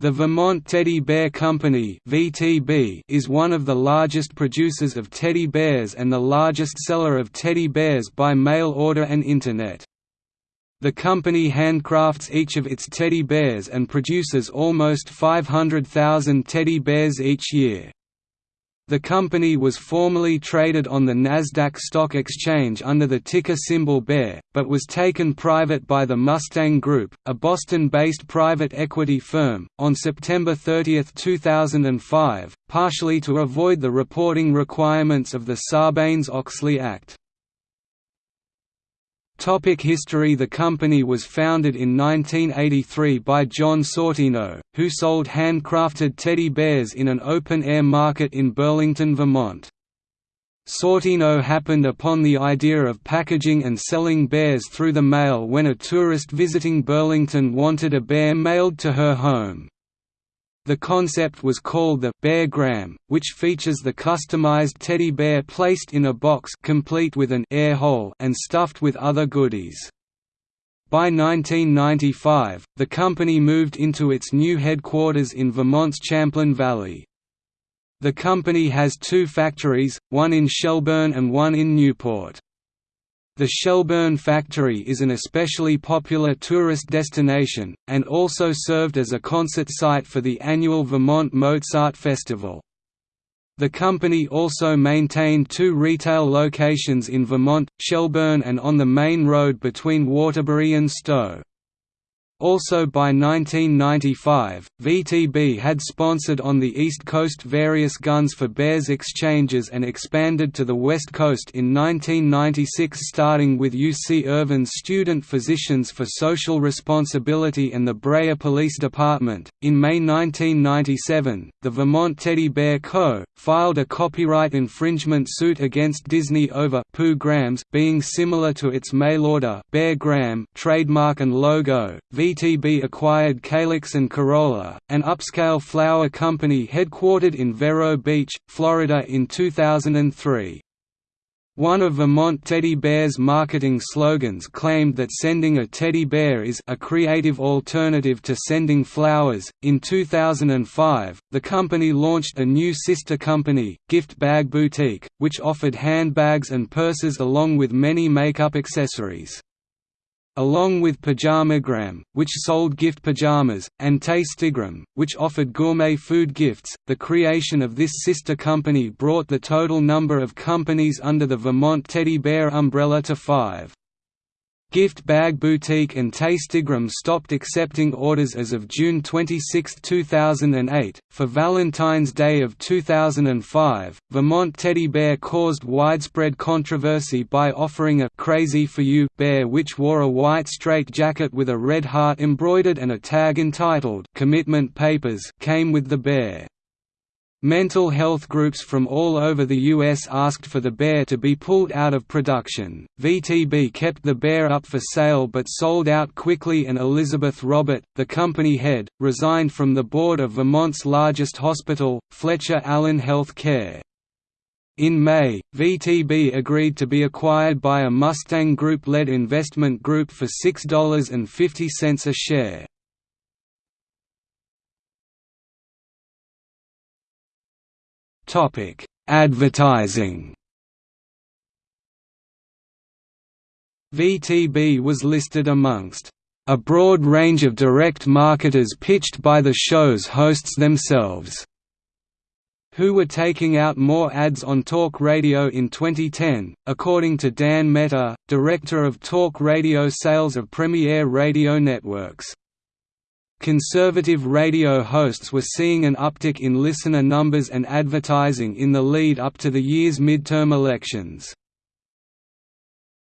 The Vermont Teddy Bear Company (VTB) is one of the largest producers of teddy bears and the largest seller of teddy bears by mail order and internet. The company handcrafts each of its teddy bears and produces almost 500,000 teddy bears each year. The company was formerly traded on the Nasdaq Stock Exchange under the ticker symbol BEAR, but was taken private by the Mustang Group, a Boston-based private equity firm, on September 30, 2005, partially to avoid the reporting requirements of the Sarbanes-Oxley Act. Topic history The company was founded in 1983 by John Sortino, who sold handcrafted teddy bears in an open-air market in Burlington, Vermont. Sortino happened upon the idea of packaging and selling bears through the mail when a tourist visiting Burlington wanted a bear mailed to her home. The concept was called the Beargram, which features the customized teddy bear placed in a box complete with an air hole and stuffed with other goodies. By 1995, the company moved into its new headquarters in Vermont's Champlain Valley. The company has two factories, one in Shelburne and one in Newport. The Shelburne factory is an especially popular tourist destination, and also served as a concert site for the annual Vermont Mozart Festival. The company also maintained two retail locations in Vermont, Shelburne and on the main road between Waterbury and Stowe. Also by 1995, VTB had sponsored on the East Coast various Guns for Bears exchanges and expanded to the West Coast in 1996 starting with UC Irvine's Student Physicians for Social Responsibility and the Brea Police Department. In May 1997, the Vermont Teddy Bear Co. filed a copyright infringement suit against Disney over Pooh Grams being similar to its mail-order Bear Gram trademark and logo. VTB acquired Calyx and Corolla, an upscale flower company headquartered in Vero Beach, Florida in 2003. One of Vermont Teddy Bear's marketing slogans claimed that sending a teddy bear is a creative alternative to sending flowers. In 2005, the company launched a new sister company, Gift Bag Boutique, which offered handbags and purses along with many makeup accessories along with Pajamagram, which sold gift pajamas, and Tastygram, which offered gourmet food gifts. The creation of this sister company brought the total number of companies under the Vermont Teddy Bear umbrella to five. Gift Bag Boutique and Tastygram stopped accepting orders as of June 26, 2008. For Valentine's Day of 2005, Vermont Teddy Bear caused widespread controversy by offering a Crazy for You bear which wore a white straight jacket with a red heart embroidered and a tag entitled Commitment Papers came with the bear. Mental health groups from all over the U.S. asked for the bear to be pulled out of production. VTB kept the bear up for sale but sold out quickly, and Elizabeth Robert, the company head, resigned from the board of Vermont's largest hospital, Fletcher Allen Health Care. In May, VTB agreed to be acquired by a Mustang Group-led investment group for $6.50 a share. Topic: Advertising. VTB was listed amongst a broad range of direct marketers pitched by the show's hosts themselves, who were taking out more ads on talk radio in 2010, according to Dan Mehta, director of talk radio sales of Premier Radio Networks. Conservative radio hosts were seeing an uptick in listener numbers and advertising in the lead up to the year's midterm elections.